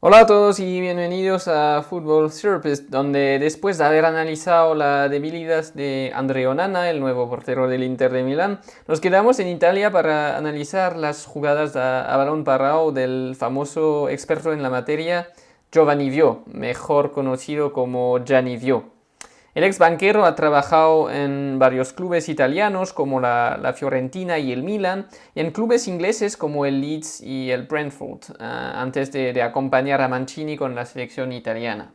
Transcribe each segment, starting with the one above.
Hola a todos y bienvenidos a Football Therapist, donde después de haber analizado la debilidad de Andrea Onana, el nuevo portero del Inter de Milán, nos quedamos en Italia para analizar las jugadas a, balón parado del famoso experto en la materia Giovanni Vio, mejor conocido como Gianni Vio. El ex banquero ha trabajado en varios clubes italianos como la, Fiorentina y el Milan y en clubes ingleses como el Leeds y el Brentford ah, antes de, acompañar a Mancini con la selección italiana.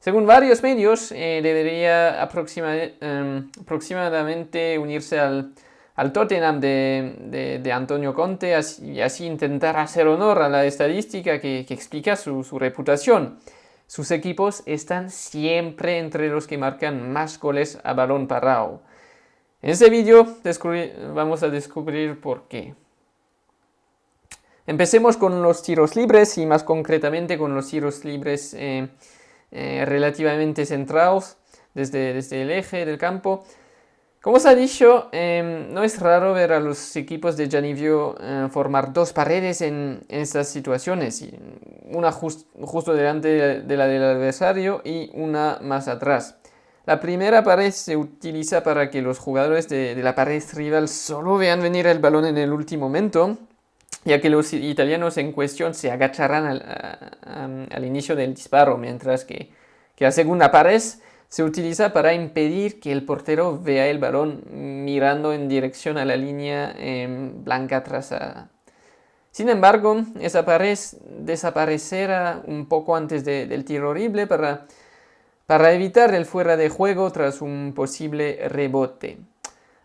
Según varios medios, eh, debería em, aproximadamente unirse al, Tottenham de, Antonio Conte y así intentar hacer honor a la estadística que, explica su reputación. Sus equipos están siempre entre los que marcan más goles a balón parado. En este vídeo vamos a descubrir por qué. Empecemos con los tiros libres y más concretamente con los tiros libres eh, eh, relativamente centrados desde, desde el eje del campo. Como os ha dicho, em, no es raro ver a los equipos de Janivio eh, formar dos paredes en, estas situaciones, una justo delante de la del adversario y una más atrás. La primera pared se utiliza para que los jugadores de, la pared rival solo vean venir el balón en el último momento, ya que los italianos en cuestión se agacharán al, inicio del disparo, mientras que, que la segunda pared se utiliza para impedir que el portero vea el balón mirando en dirección a la línea em, blanca trazada. Sin embargo, desaparecerá un poco antes del tiro horrible para, para evitar el fuera de juego tras un posible rebote.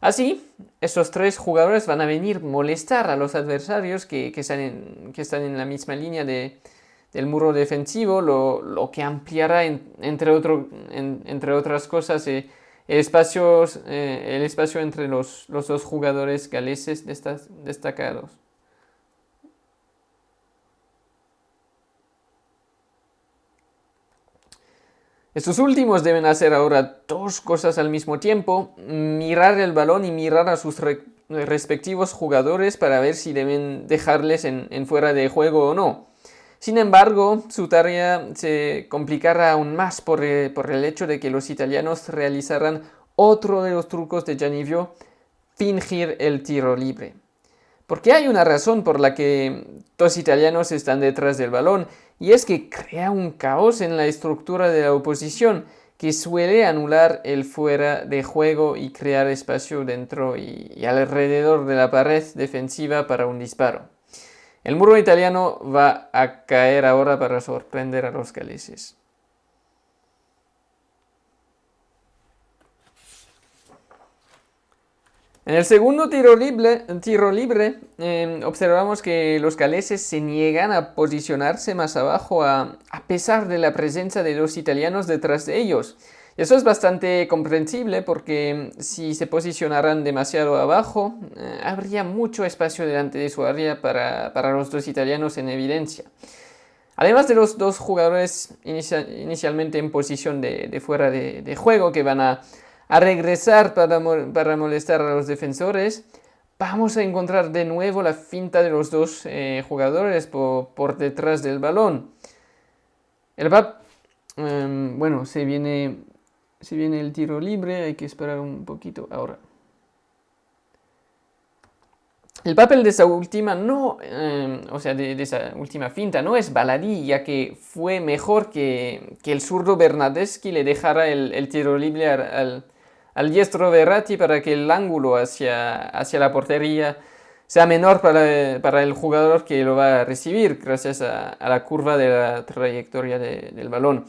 Así, esos tres jugadores van a venir molestar a los adversarios que, están, que están en la misma línea de, del muro defensivo, lo, que ampliará, entre, entre otras cosas, eh, el, espacio, eh, el espacio entre los, dos jugadores galeses destacados. Estos últimos deben hacer ahora dos cosas al mismo tiempo, mirar el balón y mirar a sus respectivos jugadores para ver si deben dejarles en fuera de juego o no. Sin embargo, su tarea se complicará aún más por, eh, el hecho de que los italianos realizarán otro de los trucos de Gianivio, fingir el tiro libre. Porque hay una razón por la que dos italianos están detrás del balón, y es que crea un caos en la estructura de la oposición, que suele anular el fuera de juego y crear espacio dentro y alrededor de la pared defensiva para un disparo. El muro italiano va a caer ahora para sorprender a los galeses. En el segundo tiro libre, em, observamos que los galeses se niegan a posicionarse más abajo a, pesar de la presencia de dos italianos detrás de ellos. Eso es bastante comprensible porque mm, si se posicionaran demasiado abajo, eh, habría mucho espacio delante de su área para, los dos italianos en evidencia. Además de los dos jugadores inicialmente en posición de, fuera de, juego que van a, regresar para, molestar a los defensores, vamos a encontrar de nuevo la finta de los dos eh, jugadores por, detrás del balón. El VAP, em, bueno, se viene si viene el tiro libre, hay que esperar un poquito ahora. El papel de esa última no, em, o sea, de, esa última finta no es baladí, ya que fue mejor que, el zurdo Bernadeschi le dejara el, tiro libre al, diestro Verratti para que el ángulo hacia, hacia la portería sea menor para, el jugador que lo va a recibir gracias a, la curva de la trayectoria del balón.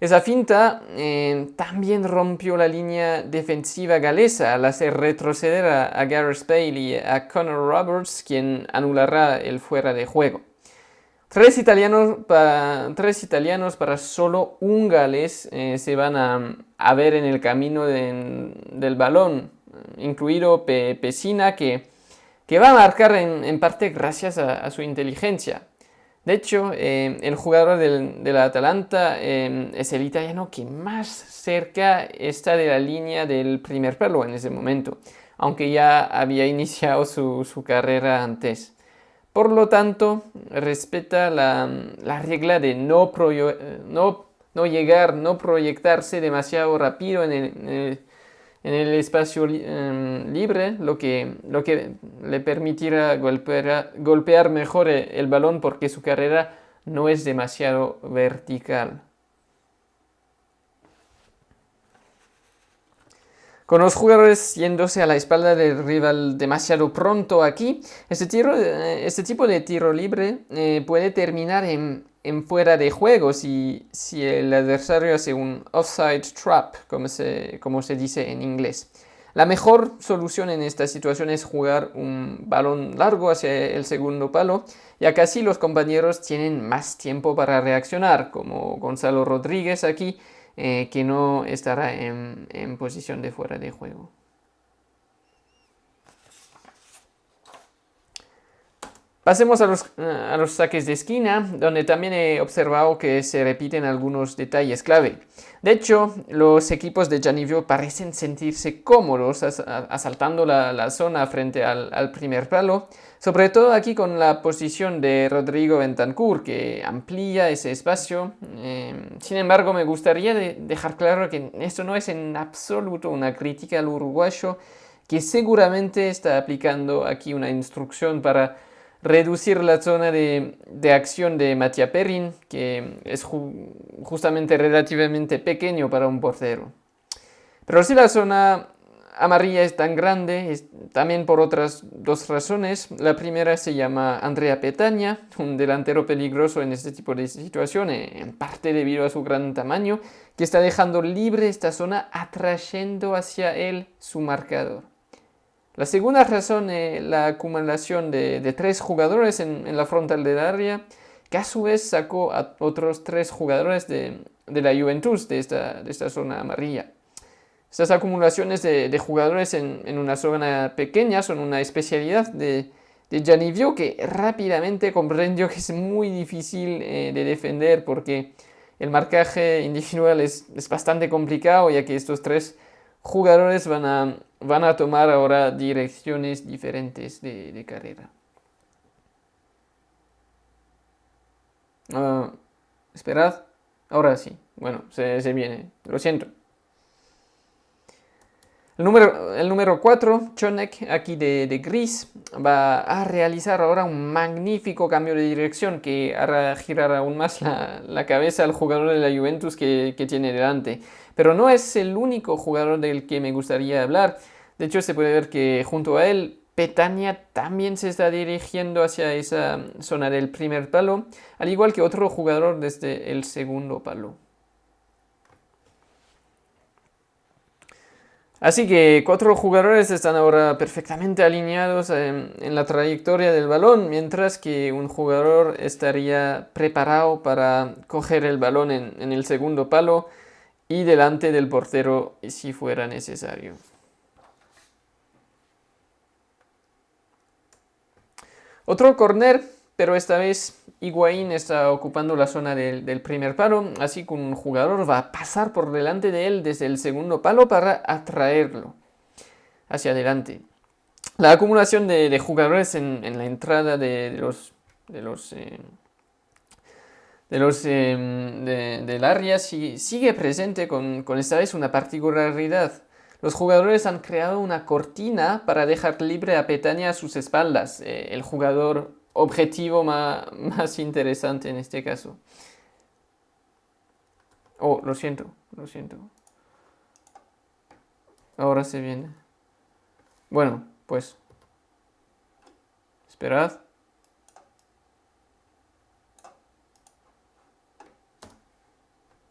Esa finta eh, también rompió la línea defensiva galesa al hacer retroceder a, Gareth Bale y a Connor Roberts, quien anulará el fuera de juego. Tres italianos, tres italianos para solo un galés eh, se van a, ver en el camino del balón, incluido Pesina, que, que, va a marcar en, parte gracias a su inteligencia. De hecho, eh, el jugador del, de la Atalanta eh, es el italiano que más cerca está de la línea del primer pelo en ese momento, aunque ya había iniciado su, carrera antes. Por lo tanto, respeta la, regla de no, no, no, llegar, no proyectarse demasiado rápido en el, en el, espacio em, libre, lo que, lo que le permitirá golpear, golpear mejor el balón porque su carrera no es demasiado vertical. Con los jugadores yéndose a la espalda del rival demasiado pronto aquí, este, eh, este tipo de tiro libre eh, puede terminar en, fuera de juego si, si, el adversario hace un offside trap, como se, como se dice en inglés. La mejor solución en esta situación es jugar un balón largo hacia el segundo palo, ya que así los compañeros tienen más tiempo para reaccionar, como Gonzalo Rodríguez aquí, eh, que no estará en, posición de fuera de juego. Pasemos a los, a los, saques de esquina, donde también he observado que se repiten algunos detalles clave. De hecho, los equipos de Janivio parecen sentirse cómodos asaltando la, zona frente al, primer palo, sobre todo aquí con la posición de Rodrigo Bentancur, que amplía ese espacio. Em, sin embargo, me gustaría dejar claro que esto no es en absoluto una crítica al uruguayo, que seguramente está aplicando aquí una instrucción para reducir la zona de, acción de Matia Perrin, que es justamente relativamente pequeño para un portero. Pero si la zona amarilla es tan grande, es también por otras dos razones. La primera se llama Andrea Petaña, un delantero peligroso en este tipo de situaciones, en parte debido a su gran tamaño, que está dejando libre esta zona atrayendo hacia él su marcador. La segunda razón es la acumulación de, tres jugadores en, la frontal del área, que a su vez sacó a otros tres jugadores de, la Juventus de esta, zona amarilla. Estas acumulaciones de, jugadores en, una zona pequeña son una especialidad de, de Janivio que rápidamente comprendió que es muy difícil eh, de defender porque el marcaje individual es, bastante complicado ya que estos tres jugadores van a, van a tomar ahora direcciones diferentes de, carrera. Ah, esperad, ahora sí, bueno, se, se viene, lo siento. El número, el número 4, Chonek, aquí de, gris, va a realizar ahora un magnífico cambio de dirección que hará girar aún más la, cabeza al jugador de la Juventus que, tiene delante. Pero no es el único jugador del que me gustaría hablar. De hecho, se puede ver que junto a él, Petania también se está dirigiendo hacia esa zona del primer palo, al igual que otro jugador desde el segundo palo. Así que cuatro jugadores están ahora perfectamente alineados en, la trayectoria del balón, mientras que un jugador estaría preparado para coger el balón en, el segundo palo y delante del portero si fuera necesario. Otro corner pero esta vez Higuaín está ocupando la zona del, primer palo, así que un jugador va a pasar por delante de él desde el segundo palo para atraerlo hacia adelante. La acumulación de, jugadores en, la entrada de, los, de los, eh, de los eh, del área sigue presente con, esta vez una particularidad. Los jugadores han creado una cortina para dejar libre a Petania a sus espaldas. Eh, el jugador objetivo más, más interesante en este caso. Oh, lo siento, lo siento. Ahora se viene. Bueno, pues. Esperad.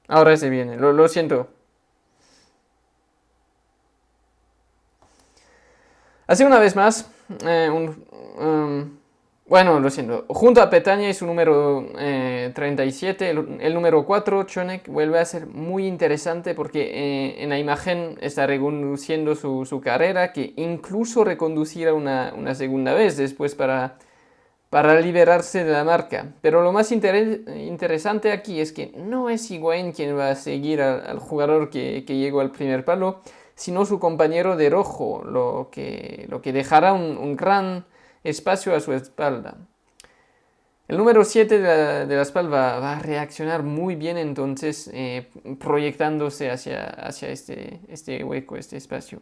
Ahora se viene, lo, siento. Así una vez más, eh, um, bueno, lo siento. Junto a Petania y su número 37, eh, el, número 4, Chonek, vuelve a ser muy interesante porque eh, en la imagen está reconduciendo su, carrera, que incluso reconducirá una, segunda vez después para, para liberarse de la marca. Pero lo más interesante aquí es que no es Higuaín quien va a seguir al, jugador que, llegó al primer palo, sino su compañero de rojo, lo que, lo que dejará un gran espacio a su espalda. El número 7 de la, espalda va, a reaccionar muy bien entonces eh, proyectándose hacia, hacia este, este hueco, este espacio.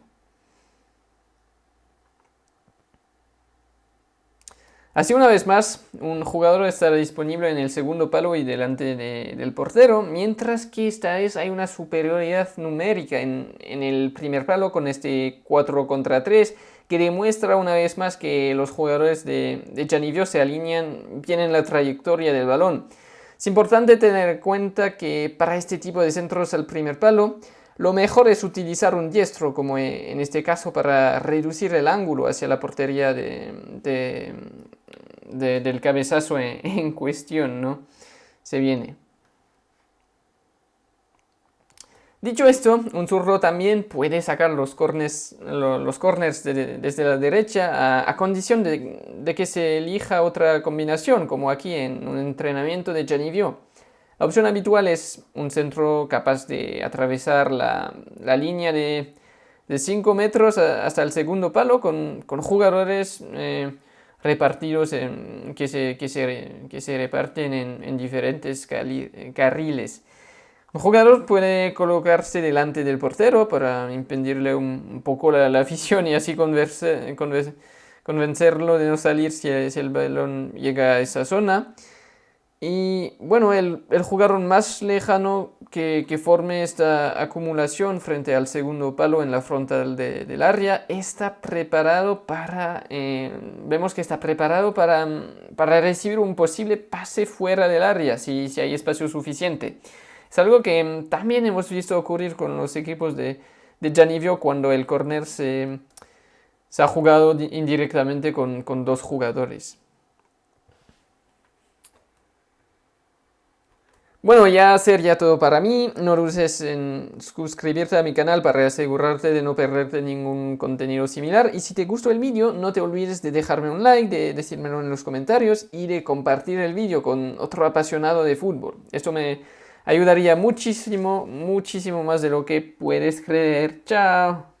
Así una vez más, un jugador estará disponible en el segundo palo y delante del portero, mientras que esta vez hay una superioridad numérica en, el primer palo con este 4 contra 3, que demuestra una vez más que los jugadores de, de se alinean bien en la trayectoria del balón. Es importante tener en cuenta que para este tipo de centros al primer palo, lo mejor es utilizar un diestro, como en este caso, para reducir el ángulo hacia la portería de, del cabezazo en, cuestión, ¿no? Se viene. Dicho esto, un zurdo también puede sacar los corners, desde la derecha a, condición de, que se elija otra combinación, como aquí en un entrenamiento de Janivio. La opción habitual es un centro capaz de atravesar la, línea de, 5 metros hasta el segundo palo con, jugadores eh, repartidos se, que, se, reparten en, diferentes carriles. Un jugador puede colocarse delante del portero para impedirle un, poco la, la, afición y así convencerlo de no salir si, si el balón llega a esa zona. Y bueno, el, jugador más lejano que, forme esta acumulación frente al segundo palo en la frontal del área está preparado para, eh, vemos que está preparado para, para, recibir un posible pase fuera del área si, si hay espacio suficiente. Es algo que también hemos visto ocurrir con los equipos de, de Janivio cuando el corner se, se ha jugado indirectamente con, con dos jugadores. Bueno, ya sería todo para mí. No dudes en suscribirte a mi canal para asegurarte de no perderte ningún contenido similar. Y si te gustó el vídeo, no te olvides de dejarme un like, de decírmelo en los comentarios y de compartir el vídeo con otro apasionado de fútbol. Esto me ayudaría muchísimo, muchísimo más de lo que puedes creer. Chao.